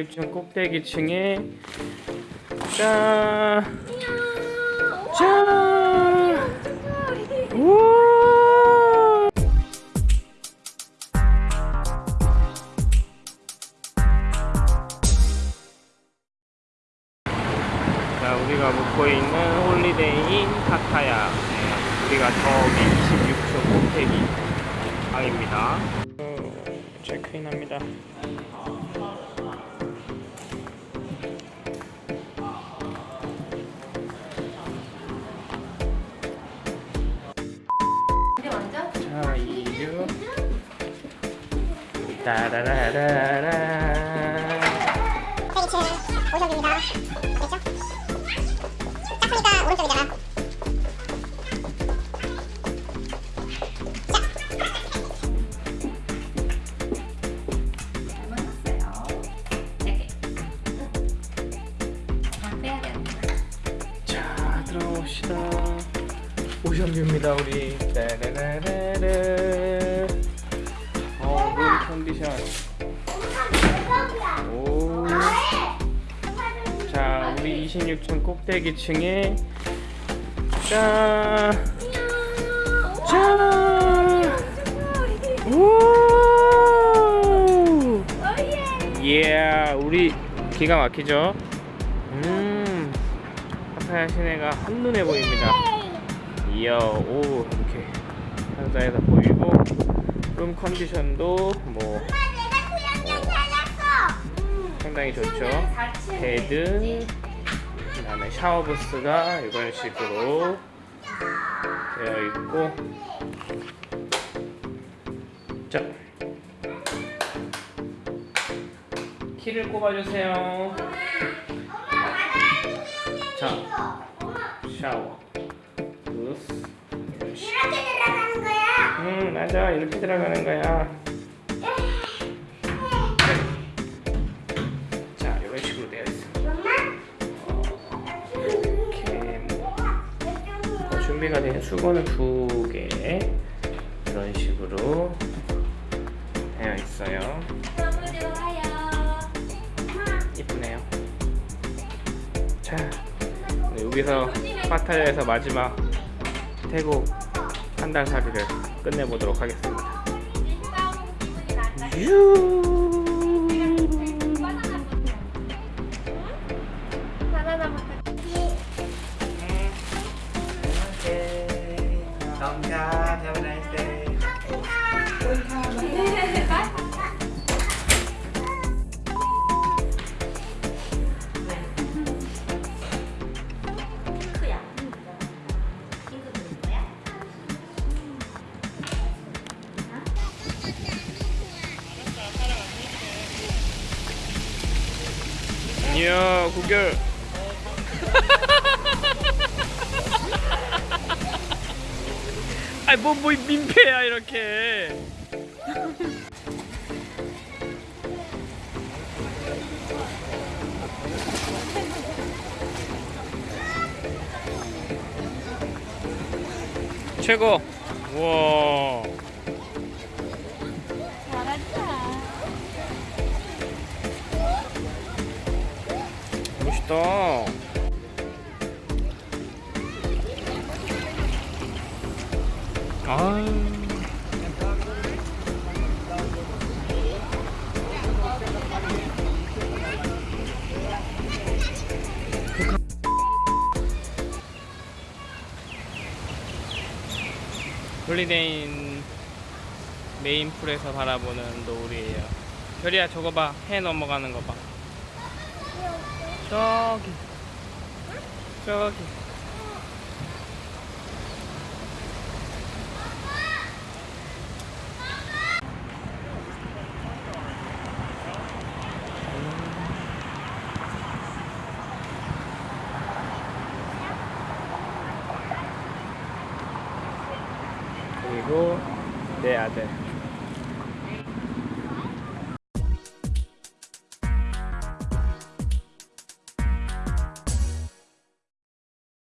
26층 꼭대기 층에 짠! 짠! 우와! 자, 우리가 묵고 있는 홀리데이인 파타야. 네, 우리가 저기 26층 꼭대기 방입니다. 어, 체크인합니다. 따라라라라. 오른쪽이잖아. 자, 들어봅시다. 오션뷰입니다, 우리. 따라라라라. 물 컨디션. 오. 자, 우리 26층 꼭대기층에 짠! 짠! 우! 예, 우리 기가 막히죠? 음, 파타야 시내가 한눈에 보입니다. 이야, 오, 이렇게 상자에서 보이고, 룸 컨디션도 뭐 상당히 좋죠. bed, 그다음에 샤워 부스가 이런 식으로 되어 있고, 자, 키를 꼽아주세요. 자, 샤워, 부스, 맞아, 이렇게 들어가는 거야. 자, 이런 식으로 되어 있어. 이렇게 뭐 준비가 된 수건은 두 개. 이런 식으로 되어 있어요. 이쁘네요. 자, 네, 여기서 파타야에서 마지막 태국 한 달 살이를 끝내보도록 하겠습니다. 유. 감사합니다. Have a nice day. 이야, 구결. 아이 뭐, 뭐 민폐야 이렇게. 최고. 우와 멋있다 아 홀리데인 메인 풀에서 바라보는 노을이에요. 별이야 저거 봐. 해 넘어가는 거 봐. 저기. 저기. 그리고 내 아들